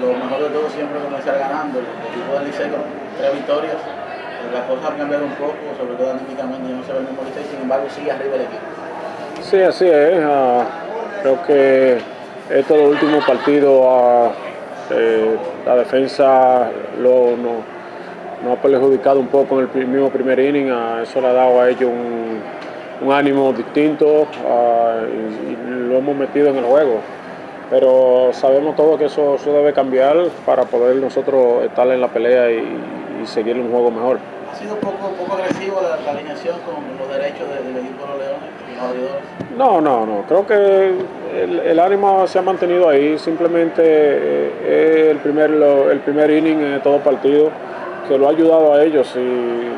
Lo mejor de todo siempre es comenzar ganando. El equipo del Liceo con tres victorias. Las cosas han cambiado un poco, sobre todo anímicamente, no se ve el mismo Liceo, sin embargo sigue arriba el equipo. Sí, así es. Uh, creo que estos últimos partidos uh, eh, la defensa lo, no, no, ha perjudicado un poco en el mismo primer inning. Uh, eso le ha dado a ellos un, ánimo distinto y, lo hemos metido en el juego. Pero sabemos todos que eso, eso, debe cambiar para poder nosotros estar en la pelea y, y seguir un juego mejor. ¿Ha sido un poco, poco agresivo la, la, alineación con los derechos del, equipo de los Leones y los abridores? No, no, no. Creo que el, el, ánimo se ha mantenido ahí. Simplemente eh, el, primer, lo, el primer inning de todo partido que lo ha ayudado a ellos. Si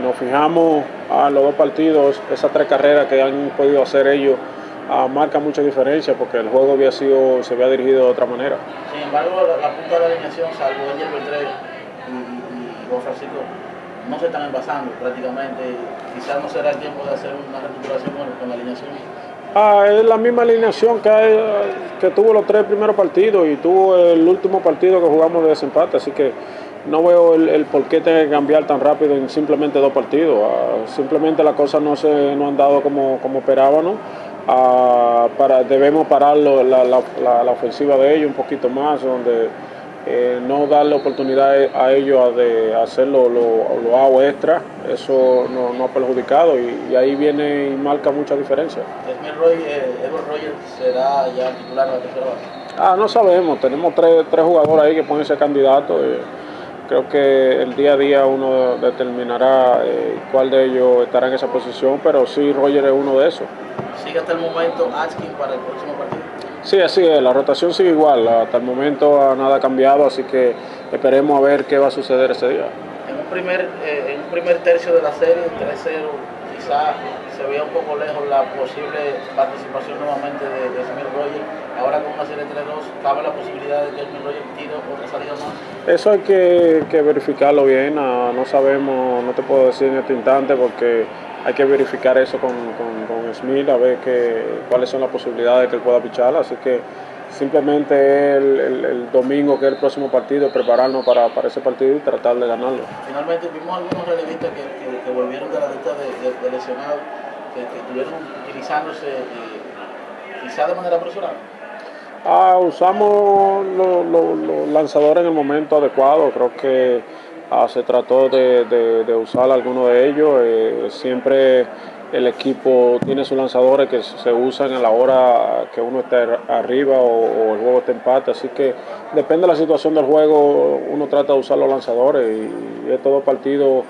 nos fijamos a los dos partidos, esas tres carreras que han podido hacer ellos, uh, marca mucha diferencia porque el juego había sido, se había dirigido de otra manera. Sin embargo, la, la punta de la alineación, salvo Angel Beltré y, y, y Juan Francisco, no se están envasando prácticamente. Quizás no será el tiempo de hacer una recuperación con, con la alineación. Ah, es la misma alineación que, hay, que tuvo los tres primeros partidos y tuvo el último partido que jugamos de desempate, así que no veo el, el por qué tenga que cambiar tan rápido en simplemente dos partidos. Ah, simplemente las cosas no se no han dado como, como esperábamos. Ah, para, debemos parar lo, la, la, la, la, ofensiva de ellos un poquito más, donde eh, no darle oportunidad a ellos de hacer lo, lo, hago extra, eso no, no ha perjudicado y, y, ahí viene y marca mucha diferencia. Roy, eh, Edward Rogers será ya titular de la tercera base? Ah, no sabemos, tenemos tres, tres jugadores ahí que pueden ser candidatos. Eh, creo que el día a día uno determinará eh, cuál de ellos estará en esa posición, pero sí Roger es uno de esos. ¿Sigue hasta el momento Askin para el próximo partido? Sí, así es, la rotación sigue igual, hasta el momento nada ha cambiado, así que esperemos a ver qué va a suceder ese día. En un primer, eh, en un primer tercio de la serie, 3-0, quizá se veía un poco lejos la posible participación nuevamente de, de Smith Rogers. Ahora con una serie 3-2, ¿cabe la posibilidad de que Smith Rogers tire otra salida más? Eso hay que, verificarlo bien, no, sabemos, no te puedo decir en este instante porque hay que verificar eso con, con, con Smith, a ver que, cuáles son las posibilidades de que él pueda pichar, así que simplemente el, el, el, domingo, que es el próximo partido, prepararnos para, para, ese partido y tratar de ganarlo. Finalmente vimos algunos relevistas que, que, que volvieron de la lista de, de, de lesionados, que, estuvieron utilizándose eh, quizá de manera apresurada. Ah, usamos los lo, lo lanzadores en el momento adecuado, creo que ah, se trató de, usar alguno de ellos, eh, siempre el equipo tiene sus lanzadores que se usan a la hora que uno está arriba o, el juego está empate, así que depende de la situación del juego, uno trata de usar los lanzadores. Y, y estos dos partidos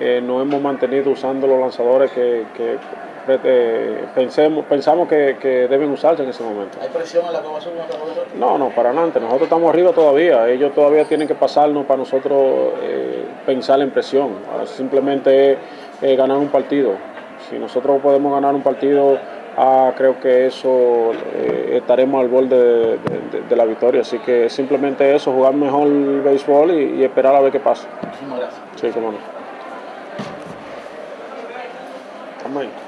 eh, nos hemos mantenido usando los lanzadores que eh, pensamos que, que, deben usarse en ese momento. ¿Hay presión en la aprobación de este No, no, para adelante. Nosotros estamos arriba todavía. Ellos todavía tienen que pasarnos para nosotros eh, pensar en presión. Simplemente eh, ganar un partido. Si nosotros podemos ganar un partido, ah, creo que eso eh, estaremos al borde de, la victoria. Así que simplemente eso, jugar mejor el béisbol y, esperar a ver qué pasa. Sí, cómo no. Amén.